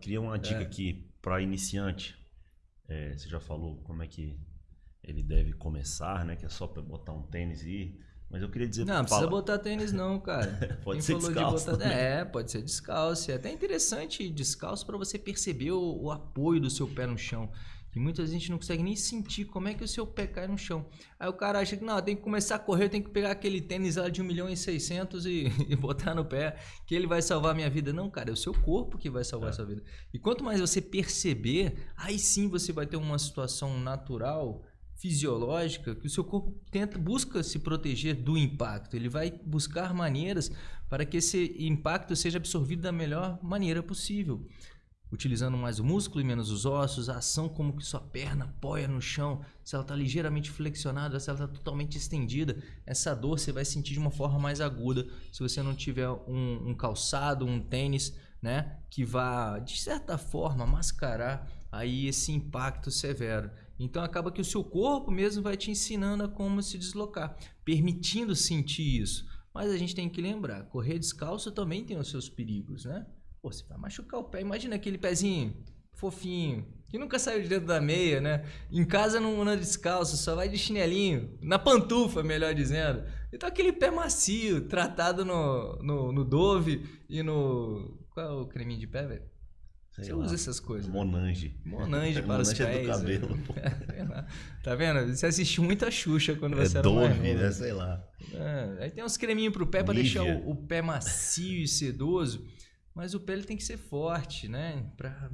queria uma dica é. aqui para iniciante. É, você já falou como é que ele deve começar, né? Que é só para botar um tênis e ir. Mas eu queria dizer... Não, não precisa botar tênis não, cara. pode Quem ser descalço de botar... É, pode ser descalço. É até interessante descalço para você perceber o, o, apoio do seu pé no chão. E muitas vezes a gente não consegue nem sentir como é que o seu pé cai no chão. Aí o cara acha que não, tem que começar a correr, tem que pegar aquele tênis lá de 1 milhão e 600 e, e botar no pé, que ele vai salvar a minha vida. Não, cara, é o seu corpo que vai salvar é. a sua vida. E quanto mais você perceber, aí sim você vai ter uma situação natural fisiológica que o seu corpo tenta busca se proteger do impacto. Ele vai buscar maneiras para que esse impacto seja absorvido da melhor maneira possível. Utilizando mais o músculo e menos os ossos, a ação como que sua perna apoia no chão, se ela está ligeiramente flexionada, se ela está totalmente estendida, essa dor você vai sentir de uma forma mais aguda se você não tiver um, um calçado, um tênis, né, que vá de certa forma mascarar aí esse impacto severo. Então acaba que o seu corpo mesmo vai te ensinando a como se deslocar, permitindo sentir isso. Mas a gente tem que lembrar, correr descalço também tem os seus perigos, né? Pô, você vai machucar o pé. Imagina aquele pezinho fofinho, que nunca saiu de dentro da meia, né? Em casa não anda descalço, só vai de chinelinho, na pantufa, melhor dizendo. Então aquele pé macio, tratado no, no, no Dove e no... Qual é o creminho de pé, velho? Sei Você lá. usa essas coisas. Monange. Monange para Monange os pés. É do cabelo. tá vendo? Você assistiu muita Xuxa quando você é era Dove, mais né? Sei lá. É, aí tem uns creminhos pro pé para deixar o, o, pé macio e sedoso. Mas o pé ele tem que ser forte, né? Pra,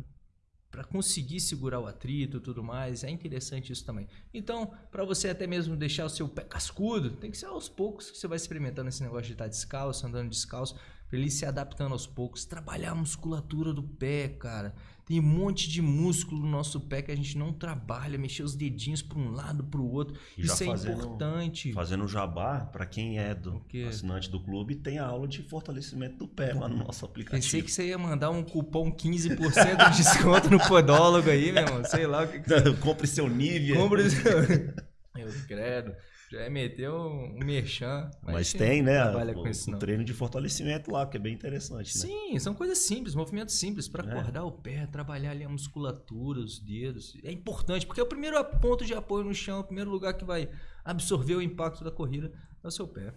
para conseguir segurar o atrito e tudo mais. É interessante isso também. Então, para você até mesmo deixar o seu pé cascudo, tem que ser aos poucos que você vai experimentando esse negócio de estar descalço, andando descalço para ele se adaptando aos poucos, trabalhar a musculatura do pé, cara. Tem um monte de músculo no nosso pé que a gente não trabalha, mexer os dedinhos para um lado, para o outro. E Isso é importante. Fazendo jabá, para quem é do assinante do clube, tem a aula de fortalecimento do pé lá no nosso aplicativo. Pensei que você ia mandar um cupom 15% de desconto no podólogo aí, meu irmão. Sei lá o que, que você... Compre seu nível. Compre seu... Eu credo. Já meter um, merchan. Mas, mas tem, né? Trabalha o, com isso, o treino de fortalecimento lá, que é bem interessante, né? Sim, são coisas simples, movimentos simples para é. acordar o pé, trabalhar ali a musculatura, os dedos. É importante, porque é o primeiro ponto de apoio no chão, é o primeiro lugar que vai absorver o impacto da corrida é o seu pé.